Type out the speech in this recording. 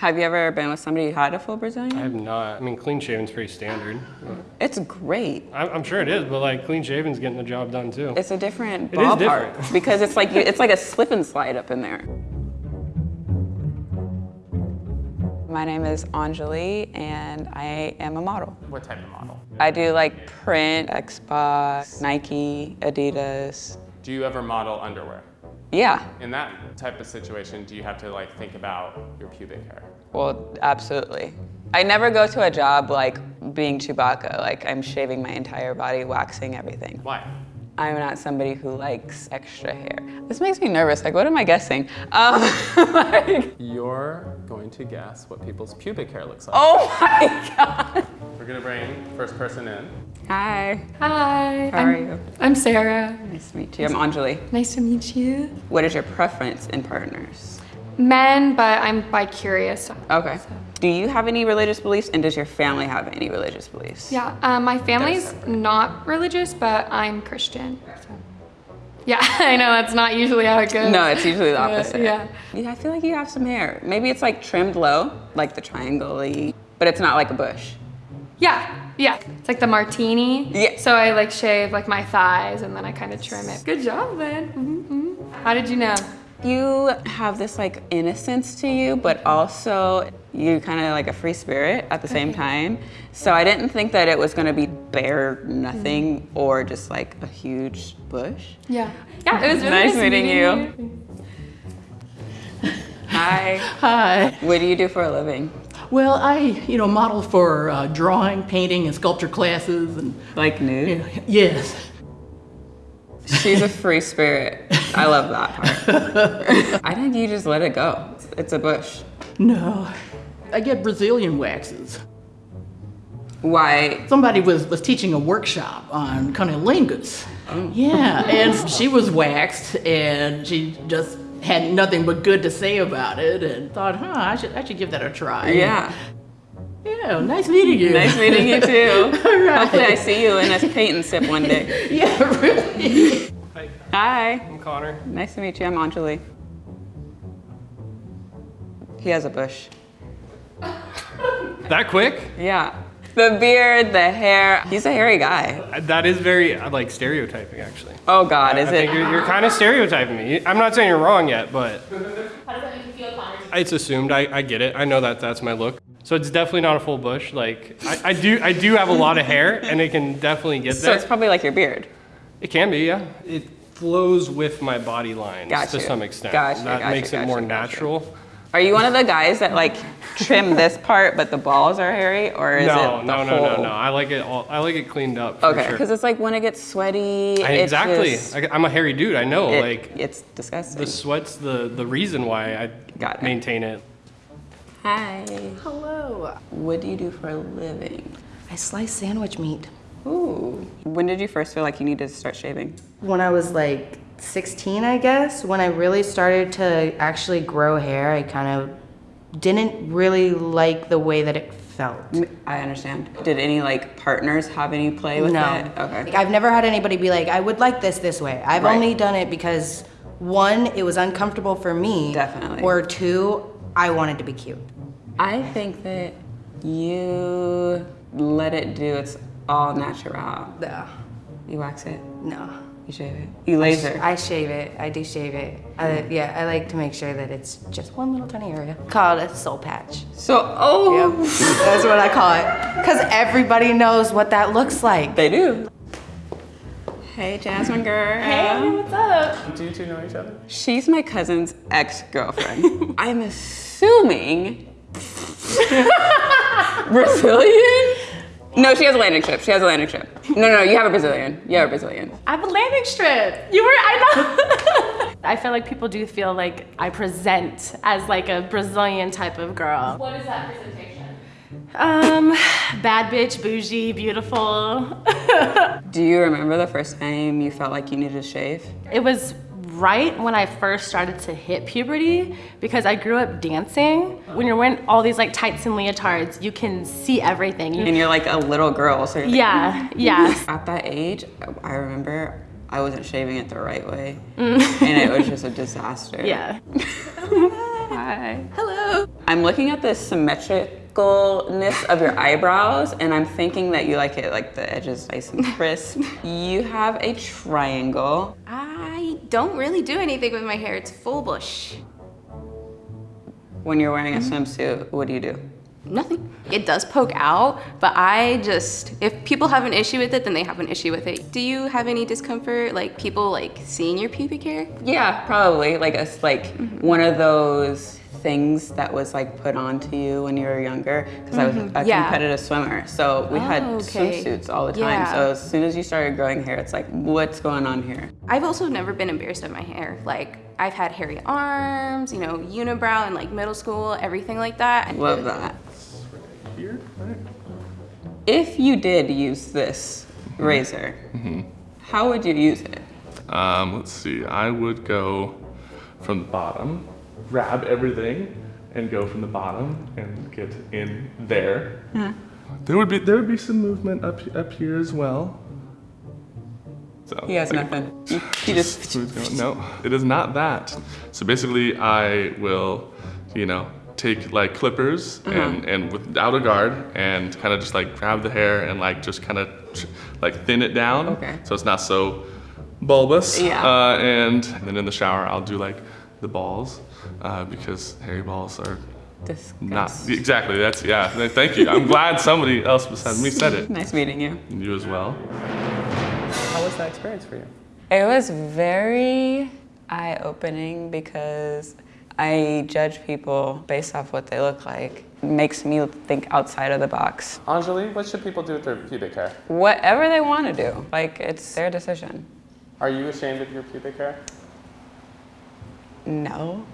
Have you ever been with somebody who had a full Brazilian? I have not. I mean, clean shaven's pretty standard. It's great. I'm, I'm sure it is, but like clean shaven's getting the job done too. It's a different It is ballpark different. because it's like it's like a slip and slide up in there. My name is Anjali and I am a model. What type of model? I do like print, Xbox, Nike, Adidas. Do you ever model underwear? Yeah, In that type of situation, do you have to like think about your pubic hair? well, absolutely. I never go to a job like being Chewbacca, like I'm shaving my entire body, waxing everything. Why? I'm not somebody who likes extra hair. This makes me nervous. Like, what am I guessing? Um, like, You're going to guess what people's pubic hair looks like. oh my God. We're gonna bring first person in. Hi, Hi. how I'm, are you? I'm Sarah. Nice to meet you. I'm Anjali. Nice to meet you. What is your preference in partners? Men, but I'm bi-curious. Okay. Do you have any religious beliefs and does your family have any religious beliefs? Yeah, um, my family's not religious, but I'm Christian. So. Yeah, I know that's not usually how it goes. No, it's usually the But, opposite. yeah. Yeah, I feel like you have some hair. Maybe it's like trimmed low, like the triangle-y, but it's not like a bush. Yeah, yeah. It's like the martini. Yeah. So I like shave like my thighs and then I kind of trim it. Good job, man. hmm How did you know? You have this like innocence to you, but also you're kind of like a free spirit at the same time. So I didn't think that it was gonna be bare nothing or just like a huge bush. Yeah. Yeah, it was really Nice nice, meeting you. you. Hi. Hi. What do you do for a living? Well, I, you know, model for uh, drawing, painting, and sculpture classes, and Like nude? yes, She's a free spirit. I love that part. I think you just let it go. It's a bush. no, I get Brazilian waxes. Why? Somebody was was teaching a workshop on cunnilingus. Oh. Yeah, and she was waxed, and she just had nothing but good to say about it, and thought, huh, I should I should give that a try. Yeah. Yeah, nice meeting you. Nice meeting you too. All right. Hopefully I see you in a paint and sip one day. Yeah, really. Hi, Hi. I'm Connor. Nice to meet you. I'm Anjali. He has a bush. That quick? Yeah. The beard, the hair. He's a hairy guy. That is very uh, like stereotyping, actually. Oh God, is I it? think you're, you're kind of stereotyping me. I'm not saying you're wrong yet, but it's assumed. I, I get it. I know that that's my look. So it's definitely not a full bush. Like I, I do I do have a lot of hair, and it can definitely get that. So there. it's probably like your beard. It can be, yeah. It flows with my body lines Got to some extent. Gotcha, that gotcha, makes it more gotcha. natural. Are you one of the guys that like trim this part, but the balls are hairy, or is No, it the no, no, no, whole- no. I like it all. I like it cleaned up. For Okay, sure. because it's like when it gets sweaty. I- exactly. just- I, am a hairy dude. I know. it- like it's disgusting. the sweat's the the reason why I Got it. maintain it. Hi. Hello. What do you do for a living? I slice sandwich meat. Ooh. When did you first feel like you needed to start shaving? When I was like 16, I guess, when I really started to actually grow hair, I kind of didn't really like the way that it felt. I understand. Did any like partners have any play with no. it? Okay. Like, I've never had anybody be like, I would like this this way. I've Right. only done it because one, it was uncomfortable for me. Definitely. Or two, I wanted to be cute. I think that you let it do its all natural. Yeah. You wax it, No. You shave it, you laser. I shave it. I do shave it. I, hmm. yeah, I like to make sure that it's just one little tiny area. Called a soul patch. so, oh, Yep, that's what I call it. Because everybody knows what that looks like. they do. Hey, Jasmine girl. Hey, what's up? Do you two know each other? She's my cousin's ex-girlfriend. I'm assuming Brazilian? No, she has a landing strip. She has a landing strip. No, no, you have a Brazilian. You have a Brazilian. I have a landing strip. You were, I know. I feel like people do feel like I present as like a Brazilian type of girl. What is that presentation? Um, bad bitch, bougie, beautiful. Do you remember the first time you felt like you needed to shave? it was right when I first started to hit puberty because I grew up dancing. When you're wearing all these like tights and leotards, you can see everything. And you're like a little girl, so you're like, yeah, mm. yeah. At that age, I remember I wasn't shaving it the right way, mm. and it was just a disaster. Yeah. Hi. Hello. I'm looking at the symmetricalness of your eyebrows and I'm thinking that you like it like the edges nice and crisp. you have a triangle. I don't really do anything with my hair. It's full bush. When you're wearing a mm-hmm. swimsuit, what do you do? Nothing. It does poke out, but I just, if people have an issue with it, then they have an issue with it. Do you have any discomfort, like people like seeing your pubic hair? Yeah, probably. Like a like mm-hmm. one of those things that was like put onto you when you were younger because I was mm-hmm. a Yeah. competitive swimmer. So we had Oh, okay. swimsuits all the time. Yeah. So as soon as you started growing hair, it's like, what's going on here? I've also never been embarrassed of my hair. Like, I've had hairy arms, you know, unibrow in like middle school, everything like that. Love that. Here, right? If you did use this mm-hmm. razor, mm-hmm. how would you use it? Um, let's see. I would go from the bottom, grab everything, and go from the bottom and get in there. Yeah. There would be there would be some movement up up here as well. So He has like, nothing. He, he just going. No, it is not that. So basically, I will, you know, take like clippers Uh-huh. and and without a guard and kind of just like grab the hair and like just kind of like thin it down. Okay. So it's not so bulbous. Yeah. Uh, and then in the shower, I'll do like the balls uh, because hairy balls are not exactly. That's yeah. Thank you. I'm glad somebody else besides me said it. Nice meeting you. You as well. How was that experience for you? It was very eye opening because I judge people based off what they look like. It makes me think outside of the box. Anjali, what should people do with their pubic hair? Whatever they want to do, like it's their decision. Are you ashamed of your pubic hair? No.